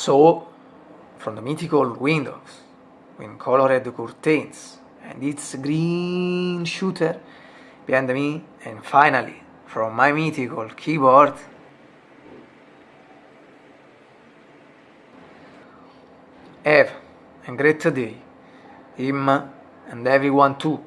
So, from the mythical windows, with colored curtains, and its green shooter behind me, and finally, from my mythical keyboard, have a great day, him and everyone too.